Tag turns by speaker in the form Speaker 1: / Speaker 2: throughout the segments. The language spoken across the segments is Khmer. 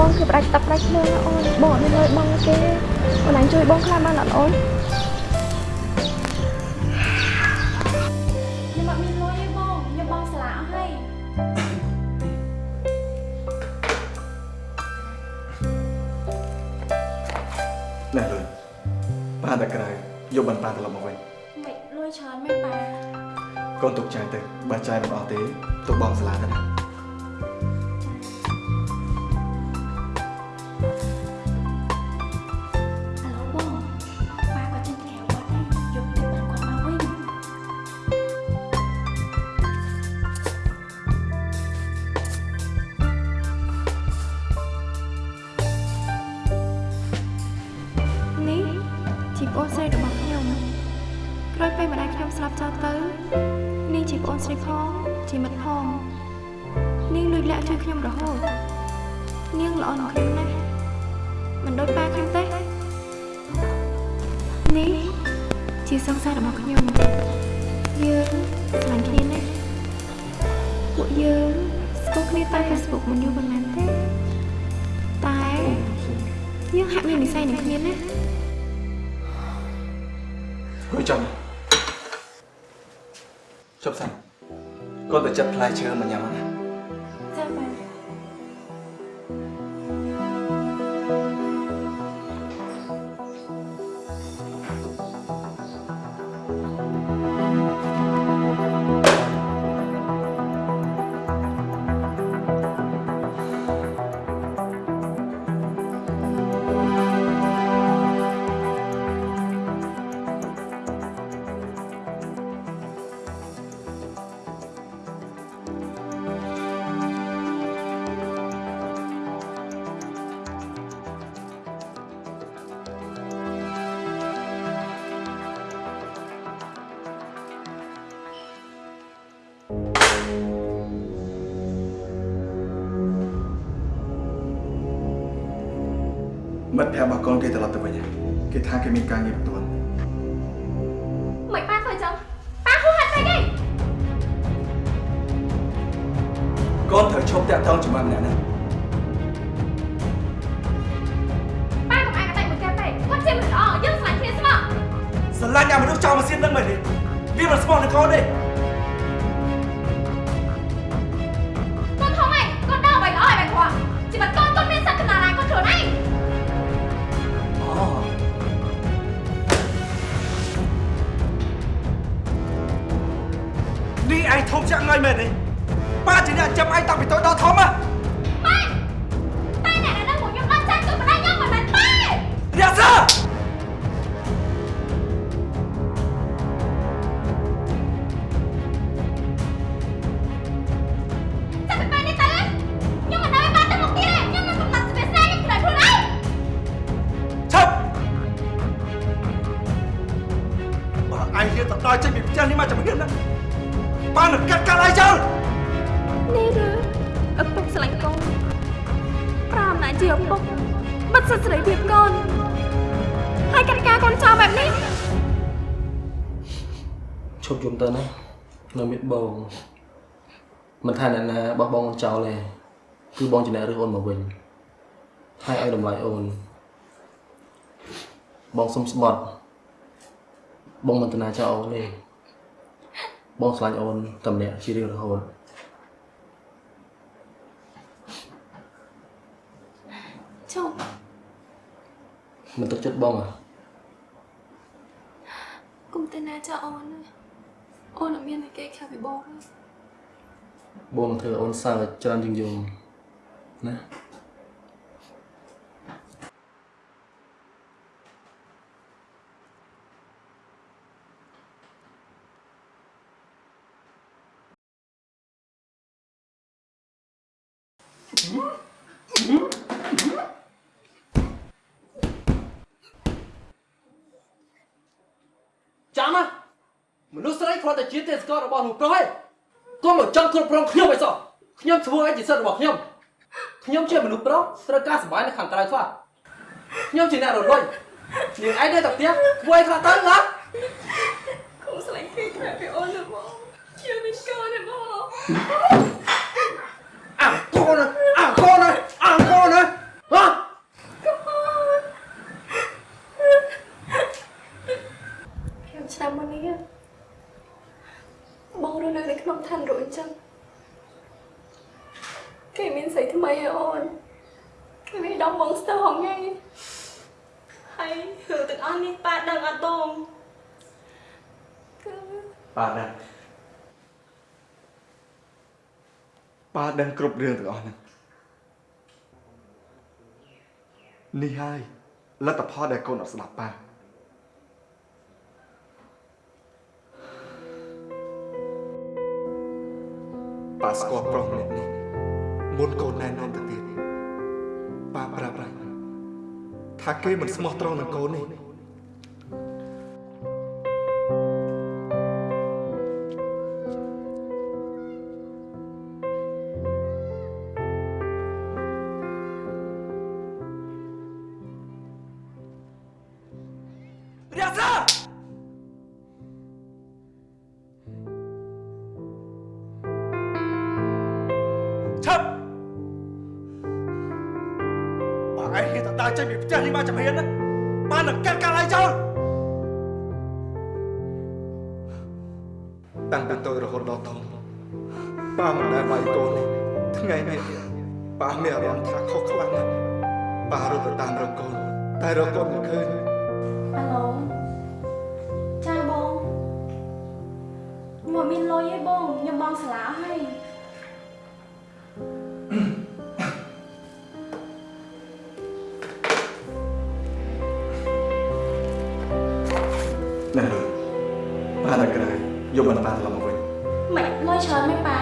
Speaker 1: បងគឺផ្ដាច់ទឹកផ្ដាច់ភ្លើងណាអូនបងអត់មានលុយបងទេអូនឯងជួយបងខ្លះបានអត់អូនខ្ញុំអត់មានលុយទេបងខ្ញុំបងស្លាអស់ហើយ
Speaker 2: ណែលុយប៉ាតែក្រៅយកបានប៉ាត្រឡប់មកវិញ
Speaker 1: មិនលុយច្រើនមែនប៉ា
Speaker 2: កូនទុកចាយទៅបើចាយមិនអស់ទេទុកបងសាលាទៅណា
Speaker 1: ប្អូនស្រីរបស់ខ្ញុំក្រោយពេលម្ដាយខ្ញុំស្លាប់ចោលទៅនាងជាប្អូនស្រីផងជាមិត្តផងនាងលួចលាក់ជួយខ្ញុំរហូតនាងល្អនឹងខ្ញុំណាស់មិនដូចប៉ាខ្ញុំទេនេះជាសង្សាររបស់ខ្ញុំយើងស្រឡាញ់គ្នាណាស់ពួកយើងស្គាល់គ្នាតាម Facebook មិនយូរប៉ុន្មានទេតែយើងហាក់មាននិស្ស័យនឹងគ្នាណា
Speaker 2: រួចចាំជប់សិនកូនទៅចិត្តផ្លែឈើមកញ៉ាំណា មិត្តភក្តិរបស់កូនគេត្រឡប់ទៅវិញហើយគេថាគេមានការងារបន្ទាន់
Speaker 1: មិនប៉ាធ្វើចឹងប៉ាហួសហេតុពេកឯង
Speaker 2: កូនត្រូវឈប់តាក់ទងជាមួយម្នាក់ហ្នឹង
Speaker 1: ប៉ាកុំអាយកតែមួយកែពេកគាត់ជាមនុស្សល្អយើងស្រឡាញ់គ្នាស្មោះ
Speaker 2: ស្រឡាញ់អាមនុស្សចោលមកសៀននឹងមែនទេវាមិនស្មោះនឹងកូនទេ
Speaker 1: នេះឯងធំចាក់ងា
Speaker 2: យមែនទេប៉ាជាអ្នកចាំឯងតាំងពីតូចដល់ធំហ៎
Speaker 1: ប៉ាតែអ្នកដែលនៅពួកខ្ញុំដល់ចាស់គឺម្ដាយខ្ញុំមិនមែនប៉ា
Speaker 2: យ៉ាសើ
Speaker 1: ប៉ានឹងកាត់
Speaker 2: កាល់ឯងចោល
Speaker 1: នេះឬឪពុកស្រឡាញ់កូនប្រាំណាស់ជាឪពុកបិទសិទ្ធិសេរីភាពកូនហើយកាត់ការកូនចោលបែបនេះ
Speaker 3: ឈប់យំទៅណានៅមានបងមិនថាអ្នកណាបោះបង់អូនចោលទេគឺបងជាអ្នករើសអូនមកវិញហើយឲ្យតម្លៃអូនបងសុំស្បត់បងមិនតណាចោលអូនទេ បងឆ្លាញ់អូនតែម្នាក់ជារៀងរហូត
Speaker 1: ជប់
Speaker 3: មិនទុកចិត្តបងអ្ហ៎
Speaker 1: គុំទៅណាចោលអូនណាអូនអត់មានតែគេខាងពីបងទេ
Speaker 3: បងនឹងធ្វើអូនសើចច្រើនជាងយំណា ចាំណាមនុស្សស្រីគ្រាន់តែជាទេស្កររបស់លោកប្រុសឯងកុំមកចង់គ្រប់គ្រងខ្ញុំឲ្យសោះខ្ញុំធ្វើឲ្យជាសិទ្ធិរបស់ខ្ញុំខ្ញុំជាមនុស្សប្រុសត្រូវការសុបាយនៅខាងក្រៅខ្លះខ្ញុំជាអ្នករលួយនាងឯងនៅតែផ្ទះធ្វើឲ្យខ្លះទៅណា
Speaker 1: គូស្រឡាញ់គេខ្លាំងពីអូនណាបង
Speaker 3: ឆ
Speaker 1: ខ្ញុំមិនកូនទេបង
Speaker 3: អាកូនណាអាកូនណាអាកូនណាហ៎
Speaker 1: ខ្ញុំឆ្នាំមុននេះបងរស់នៅនៅក្នុងឋានរួចអញ្ចឹង គេមានស្រីថ្មីហើយអូនគេមានដងបងស្ទើរហងៃ
Speaker 4: ហើយរឿងទាំងអស់នេះប៉ាដឹងអត់បង
Speaker 1: គឺ
Speaker 2: ប៉ាដឹងប៉ាដឹងគ្រប់រឿងទាំងអស់ហ្នឹងនេះហើយលទ្ធផលដែលកូនអត់ស្ដាប់ប៉ាប៉ាស្គាល់ប្រុសម្នាក់នេះ មុនកូនណែនាំទៅទៀតប៉ាប្រាប់ហើយថាគេមិនស្មោះត្រង់នឹងកូននេះរាសា ដើរចេញពីផ្ទះនេះមកចំហៀនណាបាននឹងកាត់កាល់ឲ្យចោលតាំងពីតូចរហូតដល់ធំប៉ាមិនដែលវាយកូននេះថ្ងៃនេះប៉ាមានអារម្មណ៍ថាខុសខ្លាំងណាស់ប៉ារត់ទៅតាមរកកូនតែរកកូនមិនឃើញ
Speaker 4: អាឡូចាបងខ្ញុំអត់មានលុយទេបងខ្ញុំបងសាលាហើយ
Speaker 2: ណែលុយប៉ានៅក្រៅយកបន្តត្រឡប់មកវិញ
Speaker 4: មិនលុយច្រើនទេប៉ា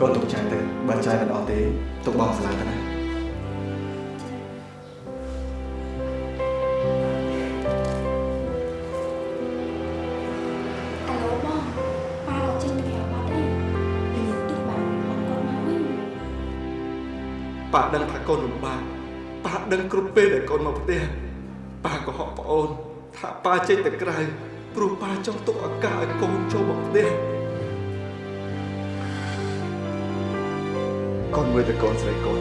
Speaker 2: កូនទុកចាយទៅបើចាយមិនអស់ទេទុកបងស្លាទៅណា
Speaker 4: អាឡូបងប៉ាក៏ចេញទៅក្រៅបាត់ដែរពីទីបានអត់គាត់មកវិញ
Speaker 2: ប៉ាដឹងថាកូនលំបាកប៉ាដឹងគ្រប់ពេលដែលកូនមកផ្ទះប៉ាក៏ហក់ប្អូន ថាប៉ាចេញទៅក្រៅព្រោះប៉ាចង់ទុកឱកាសឲ្យកូនចូលមកផ្ទះកូនមើលតែកូនស្រីកូន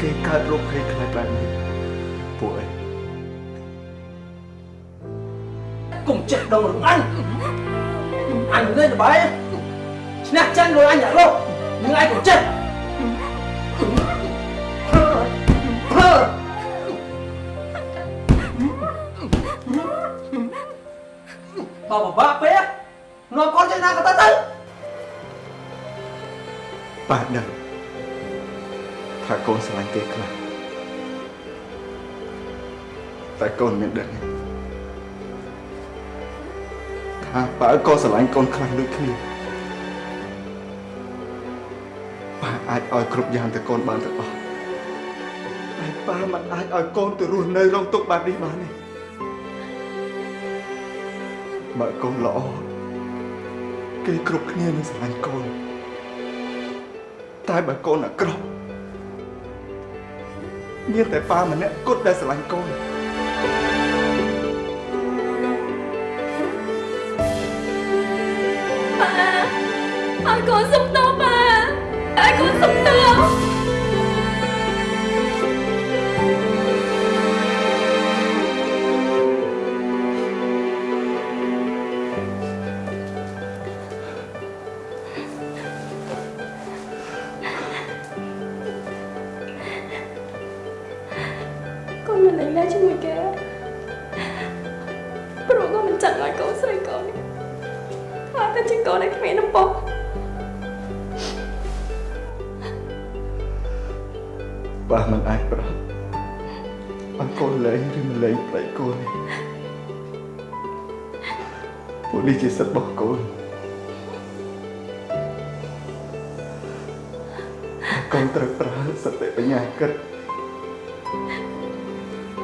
Speaker 2: គេកើតរោគភ័យខ្លាចបែបនេះពួកអី
Speaker 3: កុំចេះដងរំអញអញលេងល្បែងឈ្នះចាញ់លុយអញអាលោកនឹងឯងកុំចេះព្បើបបាក់ពេកនាំកូនចេញណាក៏ទៅទៅ
Speaker 2: ប៉ាដឹងថាកូនស្រឡាញ់គេខ្លាំងតែកូនមានដឹងទេថាបើក៏ស្រឡាញ់កូនខ្លាំងដូចគ្នាប៉ាអាចឲ្យគ្រប់យ៉ាងទៅកូនបានទាំងអស់តែប៉ាមិនអាចឲ្យកូនទៅរស់នៅរងទុក្ខបែបនេះបានទេ បើកូនល្អគេគ្រប់គ្នានឹងស្រឡាញ់កូនតែបើកូនអាក្រក់មានតែប៉ាម្នាក់គត់ដែលស្រឡាញ់កូន
Speaker 1: ប៉ាឲ្យកូនសុំតបប៉ាឲ្យកូនសុំតប ជាកូនដែលគ្មានដំបូង
Speaker 2: ប៉ាមិនអាចប្រាប់ឲ្យកូនលែងឬមិនលែងប្លែកកូននេះពួកនេះជាសិទ្ធិរបស់កូនកូនត្រូវប្រើសតិបញ្ញាគិត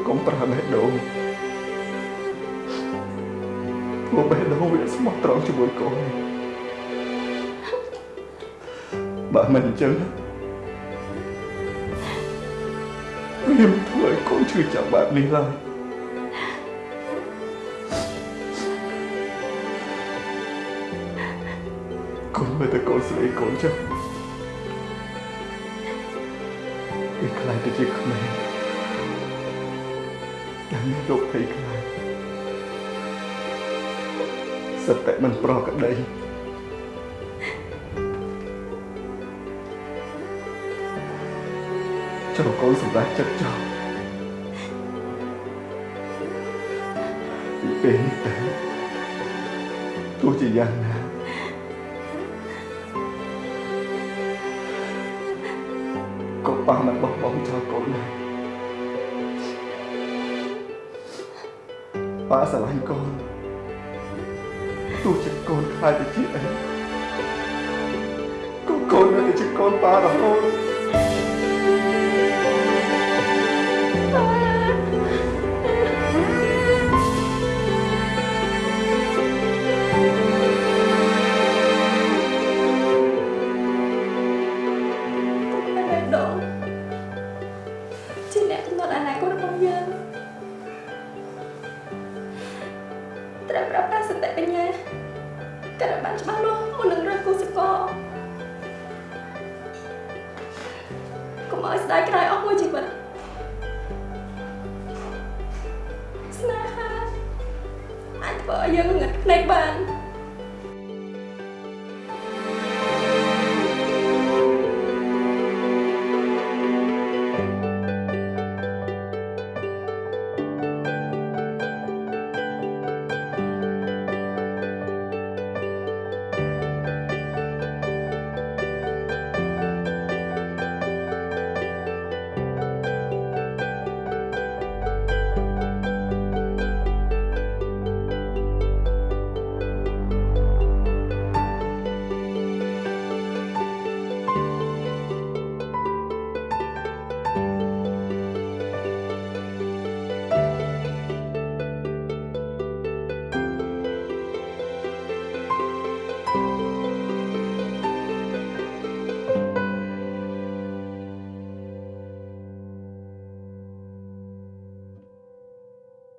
Speaker 2: កុំប្រើបេះដូងព្រោះបេះដូងវាស្មោះត្រង់ជាមួយកូន បើមិនអញ្ចឹងវាមិនធ្វើឲ្យកូនឈឺចាប់បែបនេះឡើយកូនមើលតែកូនស្រីកូនចុះវាខ្លាចទៅជាក្មេងដែលមានរោគភ័យខ្លាចសតិមិនប្រក្រតី ចូលកូនសម្រាប់ចិត្តចោលពីពេលនេះទៅទោះជាយ៉ាងណាក៏ប៉ះមិនបោះបង់ចោលកូនដែរប៉ាស្រឡាញ់កូនទោះជាកូនខ្លាចទៅជាអីក៏កូននៅតែជាកូនប៉ារហូត
Speaker 1: ក៏ឲ្យបានច្បាស់លាស់មុននឹងរើសគូសកលកុំឲ្យស្ដាយក្រោយអស់មួយជីវិតស្នេហាអាចធ្វើឲ្យយើងងឹតភ្នែកបាន